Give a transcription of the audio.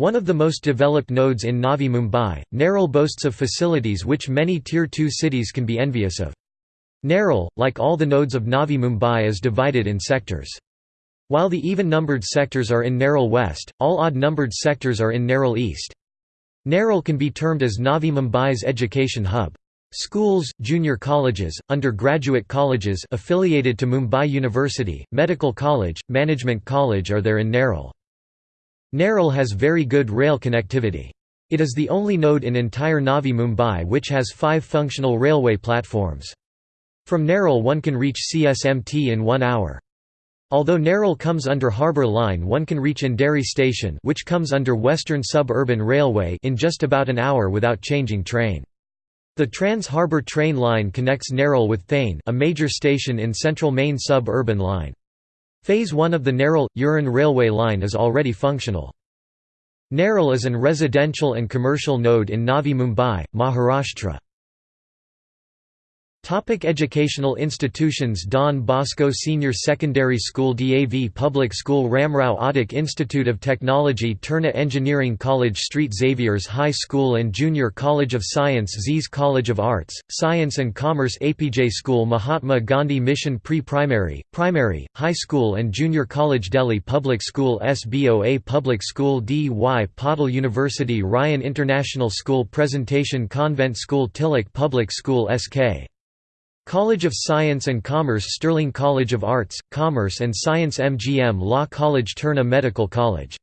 One of the most developed nodes in Navi Mumbai, Nerul boasts of facilities which many Tier 2 cities can be envious of. Nerul, like all the nodes of Navi Mumbai is divided in sectors. While the even-numbered sectors are in Nerul West, all odd-numbered sectors are in Nerul East. Nerul can be termed as Navi Mumbai's education hub. Schools, junior colleges, undergraduate colleges affiliated to Mumbai University, Medical College, Management College are there in Nerul. Nerul has very good rail connectivity. It is the only node in entire Navi Mumbai which has five functional railway platforms. From Nerul one can reach CSMT in one hour. Although Nerul comes under Harbour Line one can reach Andheri Station which comes under Western Suburban Railway in just about an hour without changing train. The Trans-Harbour train line connects Nerul with Thane a major station in Central Main Sub-Urban Line. Phase 1 of the Nerul-Uran railway line is already functional. Nerul is an residential and commercial node in Navi Mumbai, Maharashtra. Topic educational institutions Don Bosco Senior Secondary School DAV Public School Ramrao Adik Institute of Technology Terna Engineering College Street Xavier's High School and Junior College of Science Z's College of Arts, Science and Commerce APJ School Mahatma Gandhi Mission Pre-Primary, Primary, High School and Junior College Delhi Public School SBOA Public School D.Y. Patil University Ryan International School Presentation Convent School Tilak Public School SK College of Science and Commerce Sterling College of Arts, Commerce and Science MGM Law College Terna Medical College